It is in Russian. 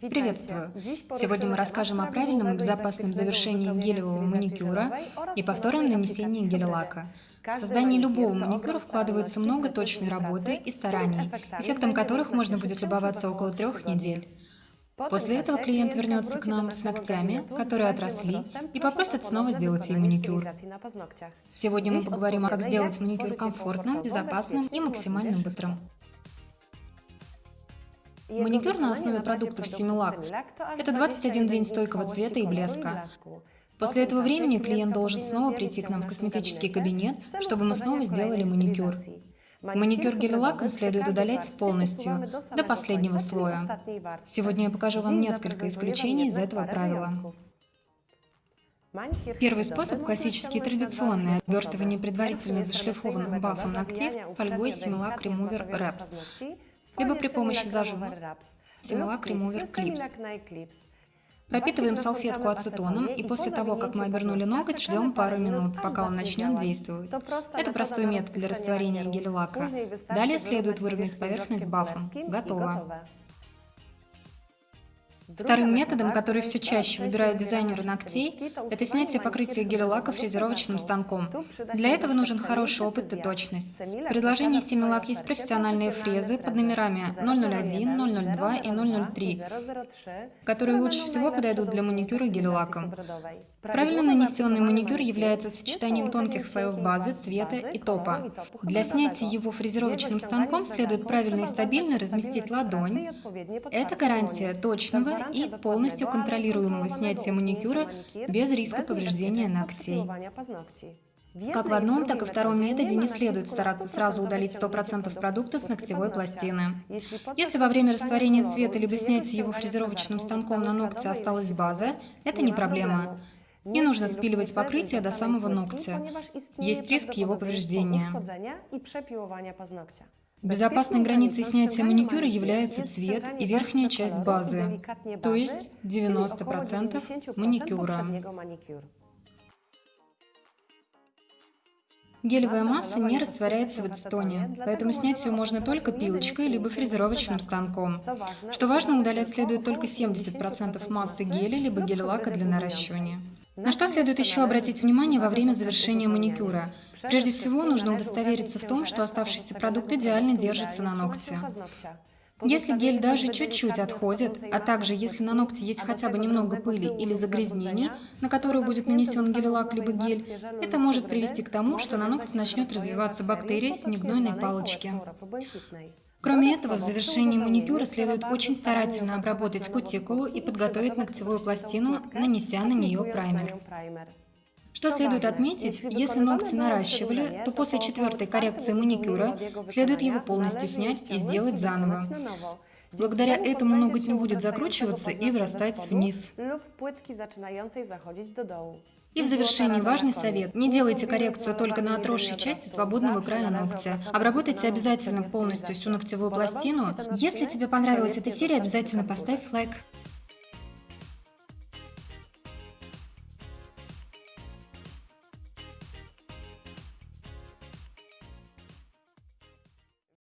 Приветствую! Сегодня мы расскажем о правильном и безопасном завершении гелевого маникюра и повторном нанесении гель-лака. В создание любого маникюра вкладывается много точной работы и стараний, эффектом которых можно будет любоваться около трех недель. После этого клиент вернется к нам с ногтями, которые отросли, и попросит снова сделать ей маникюр. Сегодня мы поговорим, как сделать маникюр комфортным, безопасным и максимально быстрым. Маникюр на основе продуктов Симилак – это 21 день стойкого цвета и блеска. После этого времени клиент должен снова прийти к нам в косметический кабинет, чтобы мы снова сделали маникюр. Маникюр гель-лаком следует удалять полностью, до последнего слоя. Сегодня я покажу вам несколько исключений из этого правила. Первый способ – классический традиционный. обертывание предварительно зашлифованных бафом ногтей фольгой Similac Remover Wraps либо при помощи зажима Similac Remover Clips. Пропитываем салфетку ацетоном, и после того, как мы обернули ноготь, ждем пару минут, пока он начнет действовать. Это простой метод для растворения гель-лака. Далее следует выровнять поверхность бафом. Готово. Вторым методом, который все чаще выбирают дизайнеры ногтей, это снятие покрытия гель-лака фрезеровочным станком. Для этого нужен хороший опыт и точность. В предложении Семилак есть профессиональные фрезы под номерами 001, 002 и 003, которые лучше всего подойдут для маникюра гель-лаком. Правильно нанесенный маникюр является сочетанием тонких слоев базы, цвета и топа. Для снятия его фрезеровочным станком следует правильно и стабильно разместить ладонь. Это гарантия точного и полностью контролируемого снятия маникюра без риска повреждения ногтей. Как в одном, так и втором методе не следует стараться сразу удалить 100% продукта с ногтевой пластины. Если во время растворения цвета либо снятия его фрезеровочным станком на ногте осталась база, это не проблема. Не нужно спиливать покрытие до самого ногтя. Есть риск его повреждения. Безопасной границей снятия маникюра является цвет и верхняя часть базы, то есть 90% маникюра. Гелевая масса не растворяется в ацетоне, поэтому снять ее можно только пилочкой либо фрезеровочным станком. Что важно, удалять следует только 70% массы геля либо гель-лака для наращивания. На что следует еще обратить внимание во время завершения маникюра? Прежде всего, нужно удостовериться в том, что оставшийся продукт идеально держится на ногте. Если гель даже чуть-чуть отходит, а также если на ногте есть хотя бы немного пыли или загрязнений, на которую будет нанесен гель-лак либо гель, это может привести к тому, что на ногте начнет развиваться бактерия синегнойной палочки. Кроме этого, в завершении маникюра следует очень старательно обработать кутикулу и подготовить ногтевую пластину, нанеся на нее праймер. Что следует отметить, если ногти наращивали, то после четвертой коррекции маникюра следует его полностью снять и сделать заново. Благодаря этому ноготь не будет закручиваться и вырастать вниз. И в завершении важный совет. Не делайте коррекцию только на отросшей части свободного края ногтя. Обработайте обязательно полностью всю ногтевую пластину. Если тебе понравилась эта серия, обязательно поставь лайк.